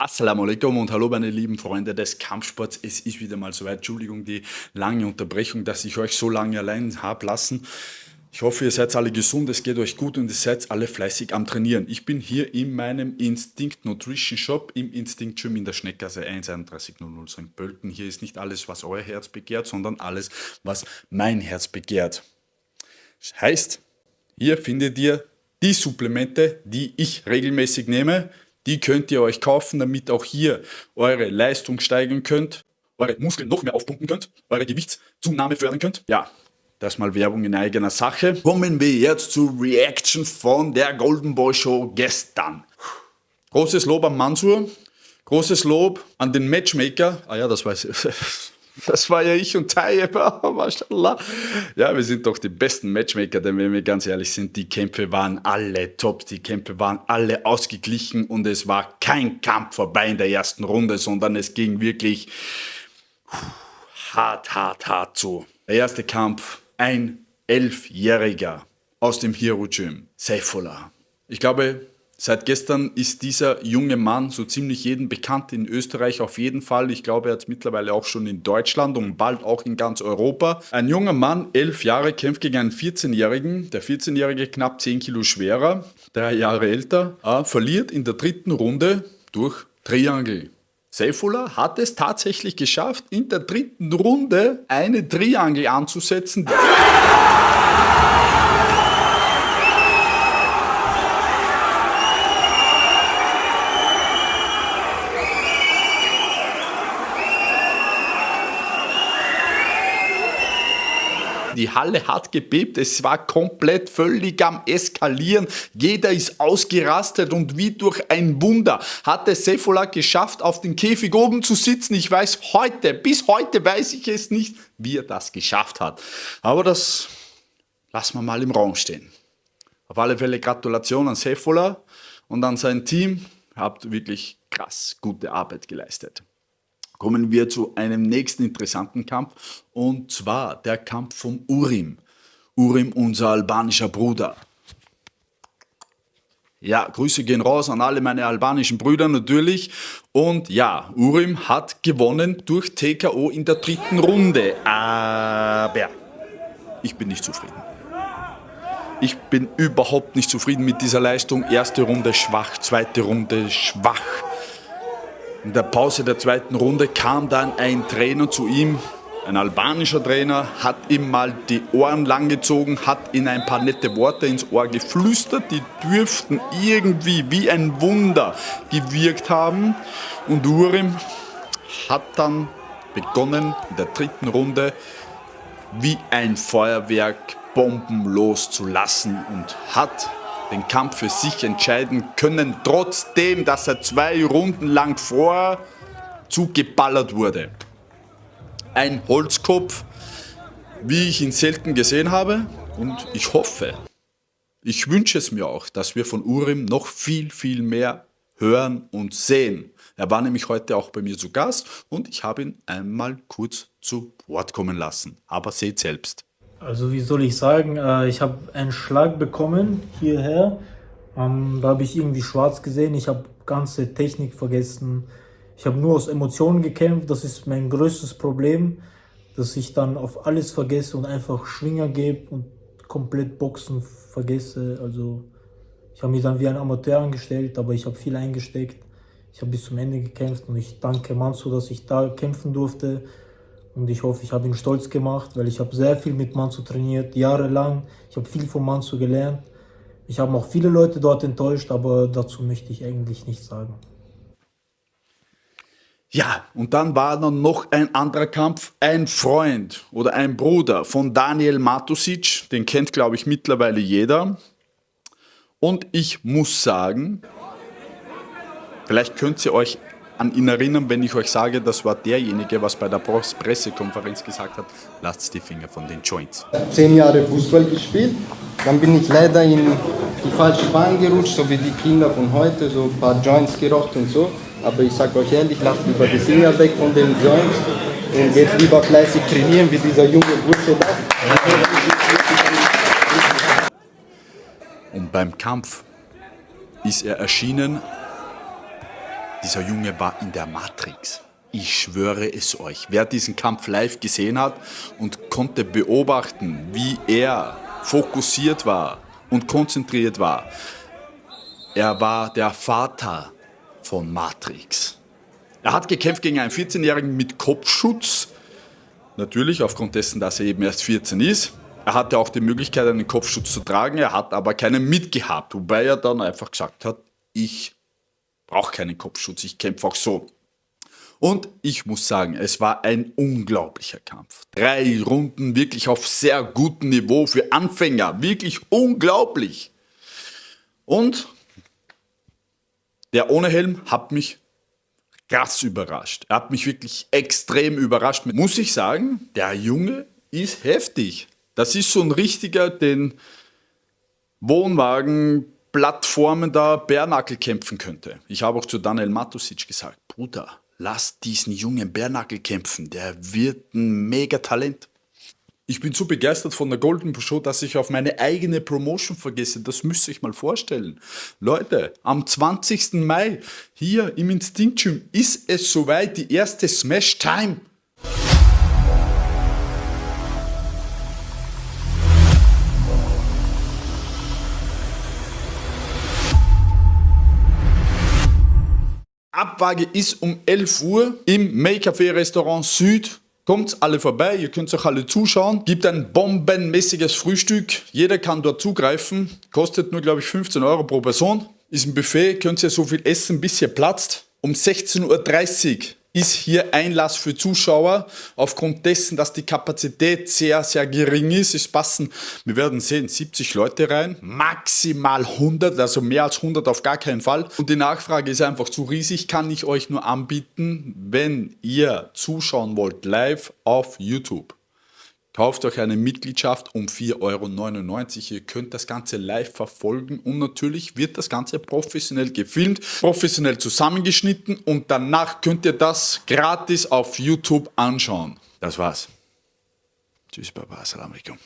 Assalamu alaikum und hallo meine lieben Freunde des Kampfsports. Es ist wieder mal soweit. Entschuldigung die lange Unterbrechung, dass ich euch so lange allein habe lassen. Ich hoffe, ihr seid alle gesund, es geht euch gut und ihr seid alle fleißig am Trainieren. Ich bin hier in meinem Instinct Nutrition Shop im Instinct Gym in der Schneckgasse 1 3100 St. Pölten. Hier ist nicht alles, was euer Herz begehrt, sondern alles, was mein Herz begehrt. Das heißt, hier findet ihr die Supplemente, die ich regelmäßig nehme, die könnt ihr euch kaufen, damit auch hier eure Leistung steigern könnt, eure Muskeln noch mehr aufpumpen könnt, eure Gewichtszunahme fördern könnt. Ja, das mal Werbung in eigener Sache. Kommen wir jetzt zur Reaction von der Golden Boy Show gestern. Großes Lob an Mansur, großes Lob an den Matchmaker. Ah ja, das weiß ich. Das war ja ich und Tayyip, mashallah. Ja, wir sind doch die besten Matchmaker, denn wenn wir ganz ehrlich sind, die Kämpfe waren alle top, die Kämpfe waren alle ausgeglichen und es war kein Kampf vorbei in der ersten Runde, sondern es ging wirklich hart, hart, hart zu. Der erste Kampf, ein Elfjähriger aus dem Hero Gym, Saifullah. Ich glaube, Seit gestern ist dieser junge Mann so ziemlich jedem bekannt, in Österreich auf jeden Fall. Ich glaube, er hat mittlerweile auch schon in Deutschland und bald auch in ganz Europa. Ein junger Mann, elf Jahre, kämpft gegen einen 14-Jährigen. Der 14-Jährige knapp 10 Kilo schwerer, drei Jahre älter, äh, verliert in der dritten Runde durch Triangle. Seifullah hat es tatsächlich geschafft, in der dritten Runde eine Triangle anzusetzen. Die Halle hat gebebt, es war komplett völlig am Eskalieren. Jeder ist ausgerastet und wie durch ein Wunder hat es Sefola geschafft, auf den Käfig oben zu sitzen. Ich weiß heute, bis heute weiß ich es nicht, wie er das geschafft hat. Aber das lassen wir mal im Raum stehen. Auf alle Fälle Gratulation an Sefola und an sein Team. Habt wirklich krass gute Arbeit geleistet kommen wir zu einem nächsten interessanten Kampf und zwar der Kampf vom Urim. Urim, unser albanischer Bruder. Ja, Grüße gehen raus an alle meine albanischen Brüder natürlich. Und ja, Urim hat gewonnen durch TKO in der dritten Runde. Aber ich bin nicht zufrieden. Ich bin überhaupt nicht zufrieden mit dieser Leistung. Erste Runde schwach, zweite Runde schwach. In der Pause der zweiten Runde kam dann ein Trainer zu ihm, ein albanischer Trainer, hat ihm mal die Ohren langgezogen, hat ihm ein paar nette Worte ins Ohr geflüstert, die dürften irgendwie wie ein Wunder gewirkt haben. Und Urim hat dann begonnen in der dritten Runde wie ein Feuerwerk Bomben loszulassen und hat den Kampf für sich entscheiden können, trotzdem, dass er zwei Runden lang vorher zugeballert wurde. Ein Holzkopf, wie ich ihn selten gesehen habe und ich hoffe, ich wünsche es mir auch, dass wir von Urim noch viel, viel mehr hören und sehen. Er war nämlich heute auch bei mir zu Gast und ich habe ihn einmal kurz zu Wort kommen lassen. Aber seht selbst. Also wie soll ich sagen, äh, ich habe einen Schlag bekommen hierher. Ähm, da habe ich irgendwie schwarz gesehen. Ich habe ganze Technik vergessen. Ich habe nur aus Emotionen gekämpft. Das ist mein größtes Problem, dass ich dann auf alles vergesse und einfach Schwinger gebe und komplett Boxen vergesse. Also ich habe mich dann wie ein Amateur angestellt, aber ich habe viel eingesteckt. Ich habe bis zum Ende gekämpft und ich danke Manso, dass ich da kämpfen durfte. Und ich hoffe, ich habe ihn stolz gemacht, weil ich habe sehr viel mit Manso trainiert, jahrelang. Ich habe viel von Manso gelernt. Ich habe auch viele Leute dort enttäuscht, aber dazu möchte ich eigentlich nichts sagen. Ja, und dann war dann noch ein anderer Kampf, ein Freund oder ein Bruder von Daniel Matusic, den kennt glaube ich mittlerweile jeder. Und ich muss sagen, vielleicht könnt ihr euch an ihn erinnern, wenn ich euch sage, das war derjenige, was bei der Pressekonferenz gesagt hat, lasst die Finger von den Joints. Zehn Jahre Fußball gespielt, dann bin ich leider in die falsche Bahn gerutscht, so wie die Kinder von heute, so ein paar Joints geraucht und so. Aber ich sage euch ehrlich, lasst lieber die Finger weg von den Joints und geht lieber fleißig trainieren, wie dieser junge Bursche da. Und beim Kampf ist er erschienen Dieser Junge war in der Matrix. Ich schwöre es euch. Wer diesen Kampf live gesehen hat und konnte beobachten, wie er fokussiert war und konzentriert war, er war der Vater von Matrix. Er hat gekämpft gegen einen 14-Jährigen mit Kopfschutz. Natürlich aufgrund dessen, dass er eben erst 14 ist. Er hatte auch die Möglichkeit, einen Kopfschutz zu tragen. Er hat aber keinen mitgehabt. Wobei er dann einfach gesagt hat, ich brauche keinen Kopfschutz, ich kämpfe auch so. Und ich muss sagen, es war ein unglaublicher Kampf. Drei Runden wirklich auf sehr gutem Niveau für Anfänger. Wirklich unglaublich. Und der ohne Helm hat mich krass überrascht. Er hat mich wirklich extrem überrascht. Muss ich sagen, der Junge ist heftig. Das ist so ein richtiger, den Wohnwagen Plattformen da Bärnackel kämpfen könnte. Ich habe auch zu Daniel Matusic gesagt, Bruder, lass diesen jungen Bärnackel kämpfen, der wird ein Megatalent. Ich bin so begeistert von der Golden Show, dass ich auf meine eigene Promotion vergesse. Das müsst ihr euch mal vorstellen. Leute, am 20. Mai hier im Instinct Gym ist es soweit, die erste Smash Time. Abwaage ist um 11 Uhr im Make-Café Restaurant Süd. Kommt alle vorbei, ihr könnt euch alle zuschauen. Gibt ein bombenmäßiges Frühstück. Jeder kann dort zugreifen. Kostet nur, glaube ich, 15 Euro pro Person. Ist ein Buffet, könnt ihr so viel essen, bis ihr platzt. Um 16.30 Uhr ist hier Einlass für Zuschauer. Aufgrund dessen, dass die Kapazität sehr, sehr gering ist, es passen, wir werden sehen, 70 Leute rein, maximal 100, also mehr als 100 auf gar keinen Fall. Und die Nachfrage ist einfach zu riesig, kann ich euch nur anbieten, wenn ihr zuschauen wollt, live auf YouTube. Kauft euch eine Mitgliedschaft um 4,99 Euro. Ihr könnt das Ganze live verfolgen und natürlich wird das Ganze professionell gefilmt, professionell zusammengeschnitten und danach könnt ihr das gratis auf YouTube anschauen. Das war's. Tschüss, Baba, Assalamu alaikum.